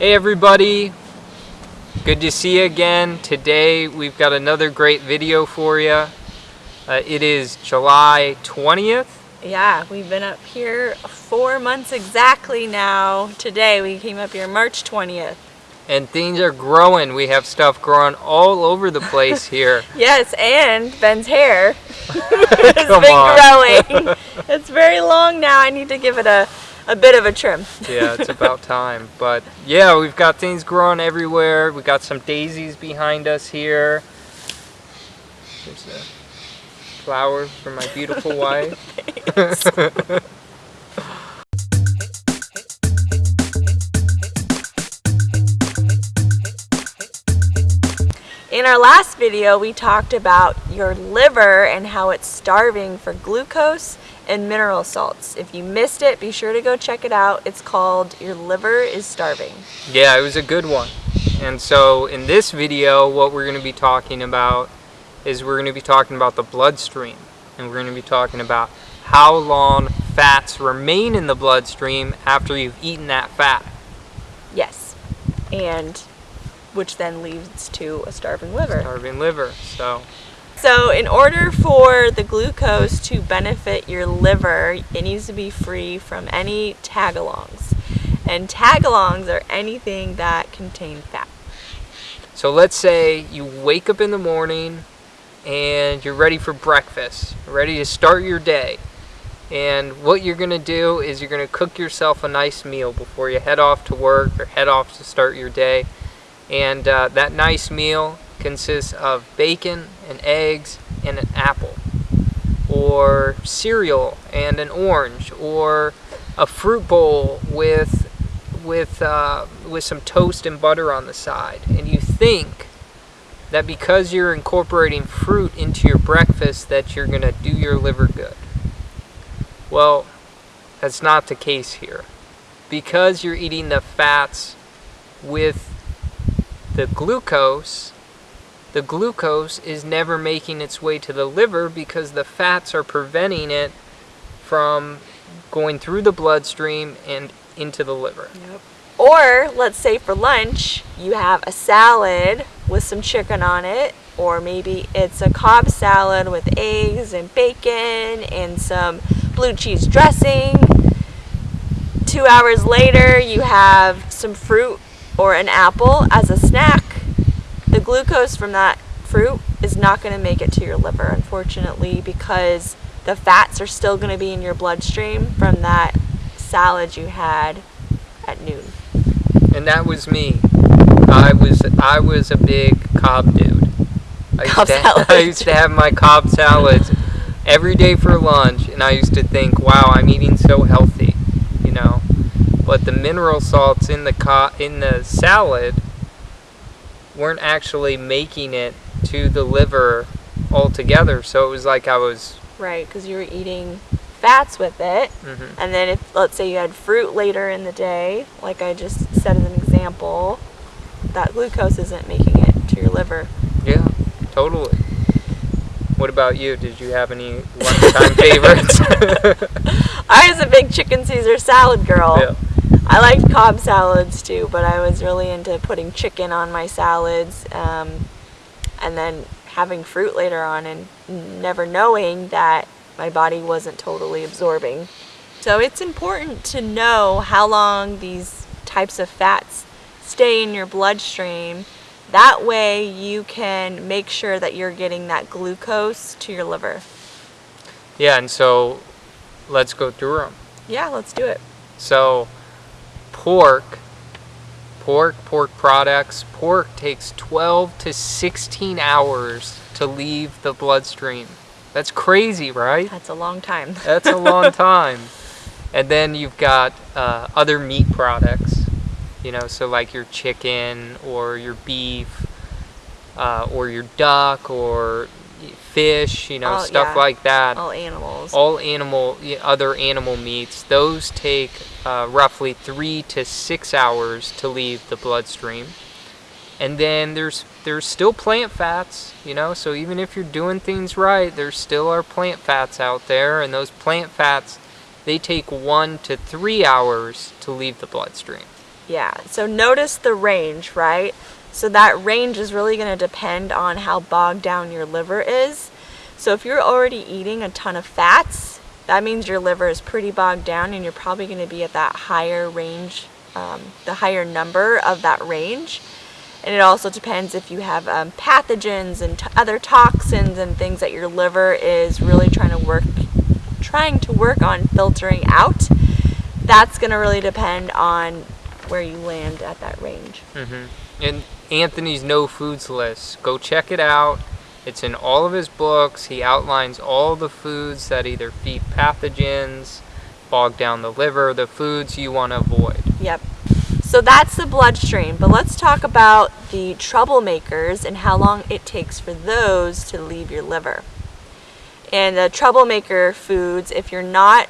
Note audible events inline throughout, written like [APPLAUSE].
Hey everybody, good to see you again. Today we've got another great video for you. Uh, it is July 20th. Yeah, we've been up here four months exactly now. Today we came up here March 20th. And things are growing. We have stuff growing all over the place [LAUGHS] here. yes, and Ben's hair [LAUGHS] [LAUGHS] has been growing. it's very long now. I need to give it a a bit of a trim. yeah, it's about time. But yeah, we've got things growing everywhere. We got some daisies behind us here. There's a flower for my beautiful wife. In our last video, we talked about your liver and how it's starving for glucose and mineral salts. If you missed it, be sure to go check it out. It's called Your Liver is Starving. Yeah, it was a good one. And so in this video, what we're going to be talking about is we're going to be talking about the bloodstream. And we're going to be talking about how long fats remain in the bloodstream after you've eaten that fat. Yes. And which then leads to a starving liver. Starving liver. So So in order for the glucose to benefit your liver, it needs to be free from any tagalongs. And tagalongs are anything that contain fat. So let's say you wake up in the morning and you're ready for breakfast, ready to start your day. And what you're going to do is you're going to cook yourself a nice meal before you head off to work or head off to start your day. And uh, that nice meal consists of bacon and eggs and an apple, or cereal and an orange, or a fruit bowl with with uh, with some toast and butter on the side. And you think that because you're incorporating fruit into your breakfast that you're going to do your liver good. Well, that's not the case here. Because you're eating the fats with the glucose, the glucose is never making its way to the liver because the fats are preventing it from going through the bloodstream and into the liver. Yep. Or let's say for lunch you have a salad with some chicken on it, or maybe it's a Cobb salad with eggs and bacon and some blue cheese dressing. Two hours later you have some fruit or an apple as a snack. Glucose from that fruit is not going to make it to your liver, unfortunately, because the fats are still going to be in your bloodstream from that salad you had at noon. And that was me. I was I was a big Cobb dude. I used, Cobb to, [LAUGHS] salad. I used to have my Cobb salads every day for lunch, and I used to think, wow, I'm eating so healthy, you know. But the mineral salts in the co- in the salad weren't actually making it to the liver altogether. So it was like I was. Right, because you were eating fats with it. mhm. And then if, let's say you had fruit later in the day, like I just said as an example, that glucose isn't making it to your liver. Yeah, totally. What about you? Did you have any lunchtime favorites? [LAUGHS] I was a big chicken Caesar salad girl. yeah. I liked Cobb salads too, but I was really into putting chicken on my salads um, and then having fruit later on and never knowing that my body wasn't totally absorbing. So it's important to know how long these types of fats stay in your bloodstream. That way you can make sure that you're getting that glucose to your liver. Yeah, and so let's go through them. Yeah, let's do it. So, pork, pork, pork products, pork takes 12 to 16 hours to leave the bloodstream. That's crazy, right? That's a long time. [LAUGHS] That's a long time. And then you've got uh, other meat products, you know, so like your chicken or your beef uh, or your duck or fish, you know, Oh, stuff yeah. like that All animals. all animal other animal meats those take uh, roughly three to six hours to leave the bloodstream and then there's there's still plant fats you know so even if you're doing things right there still are plant fats out there and those plant fats they take one to three hours to leave the bloodstream Yeah. So notice the range, right? So that range is really going to depend on how bogged down your liver is. So if you're already eating a ton of fats, that means your liver is pretty bogged down and you're probably going to be at that higher range, um, the higher number of that range. And it also depends if you have um, pathogens and other toxins and things that your liver is really trying to work, trying to work on filtering out. That's going to really depend on where you land at that range. Mm-hmm. And Anthony's No Foods list, go check it out. It's in all of his books. He outlines all the foods that either feed pathogens, bog down the liver, the foods you want to avoid. Yep. So that's the bloodstream, but let's talk about the troublemakers and how long it takes for those to leave your liver. And the troublemaker foods, if you're not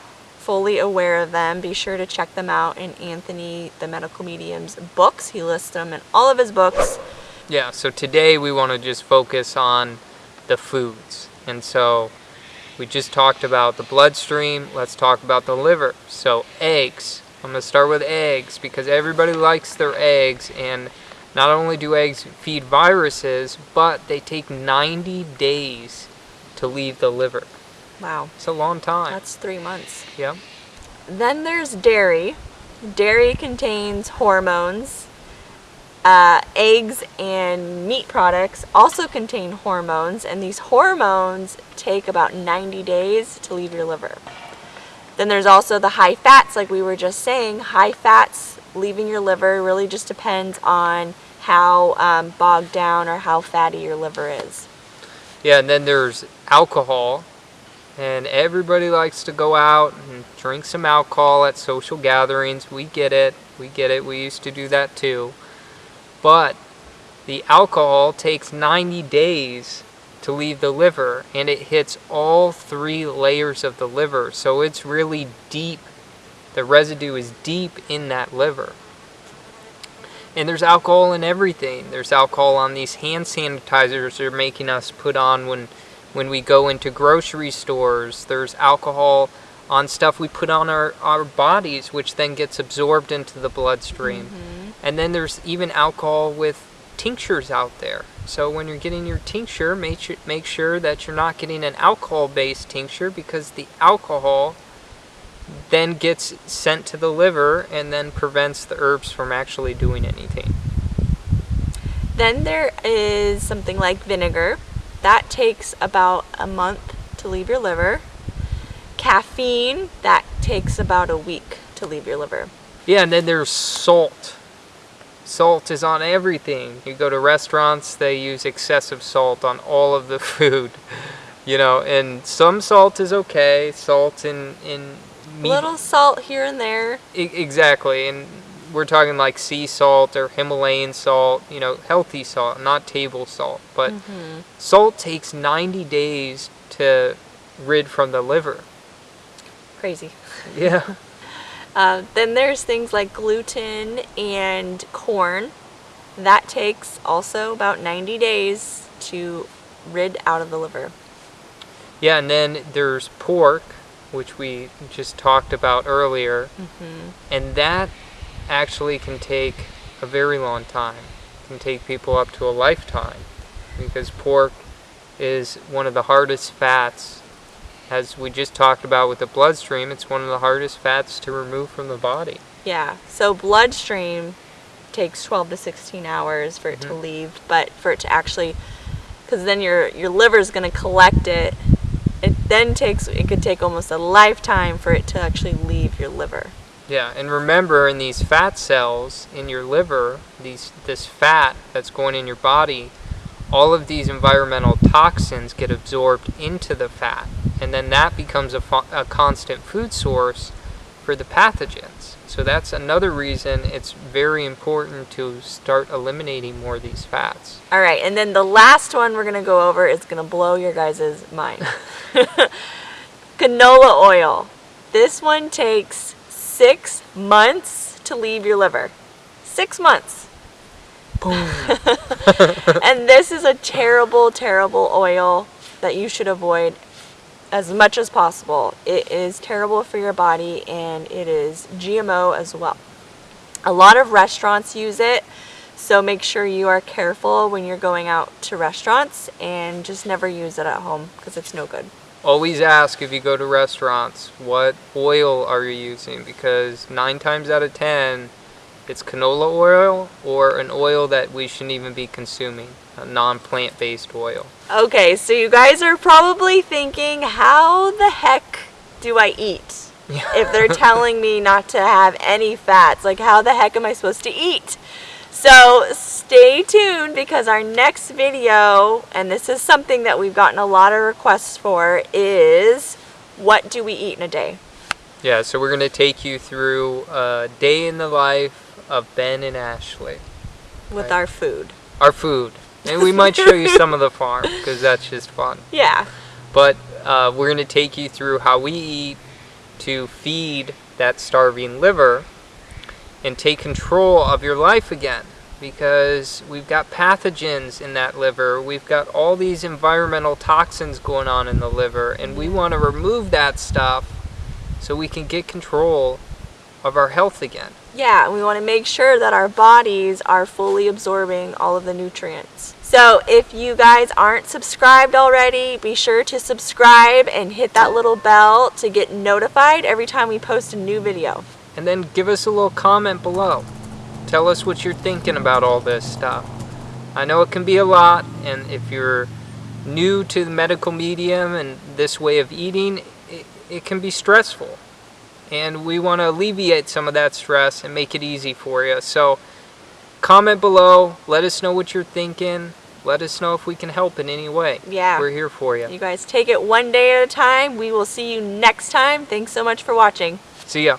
fully aware of them, be sure to check them out in Anthony, the medical medium's books. He lists them in all of his books. Yeah, so today we want to just focus on the foods. And so we just talked about the bloodstream, let's talk about the liver. So eggs, I'm going to start with eggs because everybody likes their eggs and not only do eggs feed viruses, but they take 90 days to leave the liver. Wow. It's a long time. That's three months. Yeah. Then there's dairy. Dairy contains hormones. Uh, eggs and meat products also contain hormones, and these hormones take about 90 days to leave your liver. Then there's also the high fats, like we were just saying. High fats leaving your liver really just depends on how um, bogged down or how fatty your liver is. Yeah, and then there's alcohol. And everybody likes to go out and drink some alcohol at social gatherings. We get it. We get it. We used to do that too. But the alcohol takes 90 days to leave the liver and it hits all three layers of the liver. So it's really deep. The residue is deep in that liver. And there's alcohol in everything. There's alcohol on these hand sanitizers they're making us put on when when we go into grocery stores. There's alcohol on stuff we put on our, our bodies, which then gets absorbed into the bloodstream. Mm-hmm. And then there's even alcohol with tinctures out there. So when you're getting your tincture, make sure, make sure that you're not getting an alcohol-based tincture because the alcohol then gets sent to the liver and then prevents the herbs from actually doing anything. Then there is something like vinegar. That takes about a month to leave your liver. Caffeine, that takes about a week to leave your liver. Yeah, and then there's salt. Salt is on everything. You go to restaurants, they use excessive salt on all of the [LAUGHS] food. You know, and some salt is okay. Salt in in meat. little salt here and there. I, exactly, and we're talking like sea salt or Himalayan salt. You know, healthy salt, not table salt. But mm-hmm. salt takes 90 days to rid from the liver. Crazy. Yeah. [LAUGHS] Uh, then there's things like gluten and corn. That takes also about 90 days to rid out of the liver. Yeah, and then there's pork, which we just talked about earlier, mm-hmm. and that actually can take a very long time. It can take people up to a lifetime because pork is one of the hardest fats as we just talked about with the bloodstream, it's one of the hardest fats to remove from the body. Yeah. So bloodstream takes 12 to 16 hours for it mm-hmm. to leave, but for it to actually cuz then your your liver is going to collect it. It then takes it could take almost a lifetime for it to actually leave your liver. Yeah, and remember in these fat cells in your liver, these this fat that's going in your body, all of these environmental toxins get absorbed into the fat and then that becomes a, a constant food source for the pathogens. So that's another reason it's very important to start eliminating more of these fats. All right, and then the last one we're to go over is to blow your guys' mind. [LAUGHS] Canola oil. This one takes six months to leave your liver. Six months. Boom. [LAUGHS] and this is a terrible, terrible oil that you should avoid as much as possible. It is terrible for your body and it is GMO as well. A lot of restaurants use it, so make sure you are careful when you're going out to restaurants and just never use it at home because it's no good. Always ask if you go to restaurants, what oil are you using? Because nine times out of ten, it's canola oil or an oil that we shouldn't even be consuming, a non-plant based oil. Okay, so you guys are probably thinking, how the heck do I eat? [LAUGHS] if they're telling me not to have any fats, like how the heck am I supposed to eat? So stay tuned because our next video, and this is something that we've gotten a lot of requests for, is what do we eat in a day? Yeah, so we're going to take you through a day in the life of Ben and Ashley. With Right. our food. Our food. And we might show you some of the farm because that's just fun. [LAUGHS] Yeah. But uh, we're going to take you through how we eat to feed that starving liver and take control of your life again because we've got pathogens in that liver. We've got all these environmental toxins going on in the liver, and we want to remove that stuff so we can get control of our health again. Yeah, and we want to make sure that our bodies are fully absorbing all of the nutrients. So if you guys aren't subscribed already, be sure to subscribe and hit that little bell to get notified every time we post a new video. And then give us a little comment below. Tell us what you're thinking about all this stuff. I know it can be a lot, and if you're new to the medical medium and this way of eating, it, it can be stressful. And we want to alleviate some of that stress and make it easy for you. So comment below, let us know what you're thinking. Let us know if we can help in any way. Yeah. We're here for you. You guys take it one day at a time. We will see you next time. Thanks so much for watching. See ya.